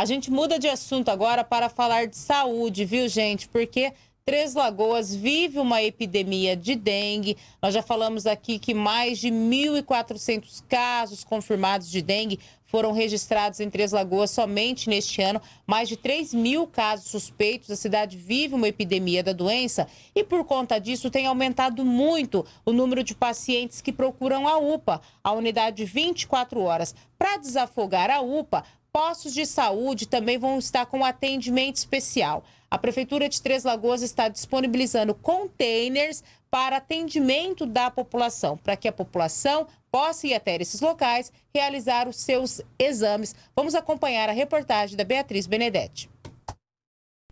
A gente muda de assunto agora para falar de saúde, viu, gente? Porque Três Lagoas vive uma epidemia de dengue. Nós já falamos aqui que mais de 1.400 casos confirmados de dengue foram registrados em Três Lagoas somente neste ano. Mais de 3 mil casos suspeitos. A cidade vive uma epidemia da doença e, por conta disso, tem aumentado muito o número de pacientes que procuram a UPA, a unidade 24 horas. Para desafogar a UPA, postos de saúde também vão estar com atendimento especial. A Prefeitura de Três Lagoas está disponibilizando containers para atendimento da população, para que a população possa ir até esses locais realizar os seus exames. Vamos acompanhar a reportagem da Beatriz Benedetti.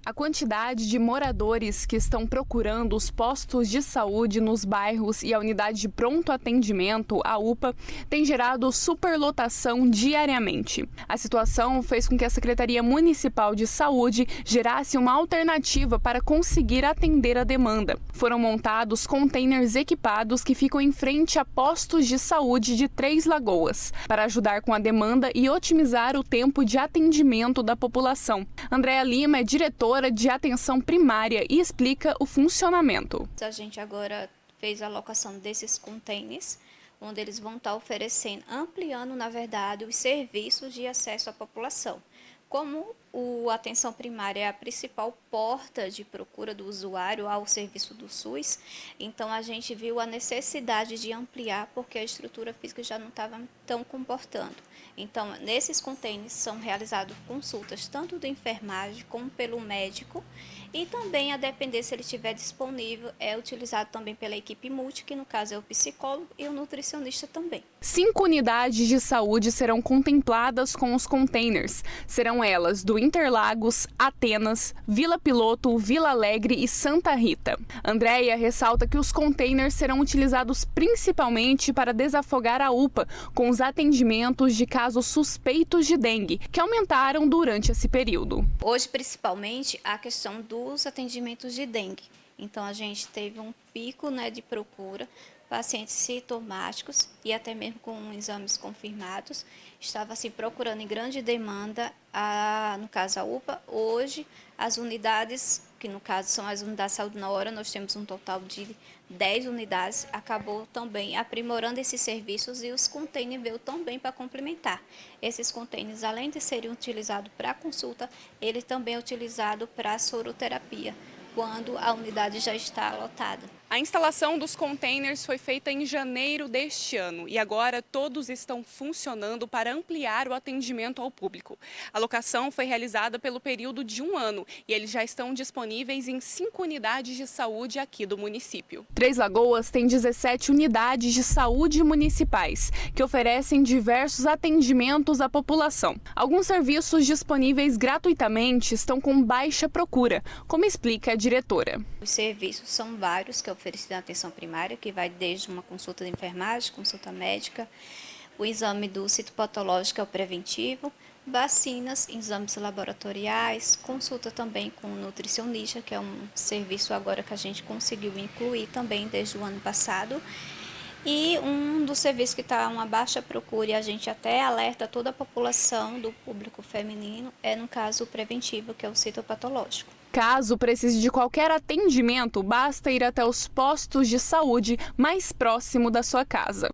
A quantidade de moradores que estão procurando os postos de saúde nos bairros e a unidade de pronto atendimento, a UPA, tem gerado superlotação diariamente. A situação fez com que a Secretaria Municipal de Saúde gerasse uma alternativa para conseguir atender a demanda. Foram montados containers equipados que ficam em frente a postos de saúde de Três Lagoas, para ajudar com a demanda e otimizar o tempo de atendimento da população. Andréa Lima é diretora de atenção primária e explica o funcionamento. A gente agora fez a alocação desses containers, onde eles vão estar oferecendo, ampliando, na verdade, os serviços de acesso à população. Como o atenção primária é a principal porta de procura do usuário ao serviço do SUS, então a gente viu a necessidade de ampliar porque a estrutura física já não estava tão comportando. Então, nesses containers são realizadas consultas tanto do enfermagem como pelo médico e também, a depender se ele estiver disponível, é utilizado também pela equipe multi, que no caso é o psicólogo e o nutricionista também. Cinco unidades de saúde serão contempladas com os containers. Serão elas do Interlagos, Atenas, Vila Piloto, Vila Alegre e Santa Rita. Andréia ressalta que os containers serão utilizados principalmente para desafogar a UPA com os atendimentos de casos suspeitos de dengue, que aumentaram durante esse período. Hoje, principalmente, a questão do dos atendimentos de dengue. Então, a gente teve um pico né, de procura, pacientes sintomáticos e até mesmo com exames confirmados, estava se procurando em grande demanda, a, no caso a UPA. Hoje, as unidades, que no caso são as unidades de saúde na hora, nós temos um total de 10 unidades, acabou também aprimorando esses serviços e os containers veio também para complementar. Esses containers, além de serem utilizados para consulta, ele também é utilizado para soroterapia, quando a unidade já está lotada. A instalação dos containers foi feita em janeiro deste ano e agora todos estão funcionando para ampliar o atendimento ao público. A locação foi realizada pelo período de um ano e eles já estão disponíveis em cinco unidades de saúde aqui do município. Três Lagoas tem 17 unidades de saúde municipais que oferecem diversos atendimentos à população. Alguns serviços disponíveis gratuitamente estão com baixa procura, como explica a diretora. Os serviços são vários que oferecido na atenção primária, que vai desde uma consulta de enfermagem, consulta médica, o exame do citopatológico é o preventivo, vacinas, exames laboratoriais, consulta também com o nutricionista, que é um serviço agora que a gente conseguiu incluir também desde o ano passado. E um dos serviços que está uma baixa procura e a gente até alerta toda a população do público feminino é no caso preventivo, que é o citopatológico. Caso precise de qualquer atendimento, basta ir até os postos de saúde mais próximo da sua casa.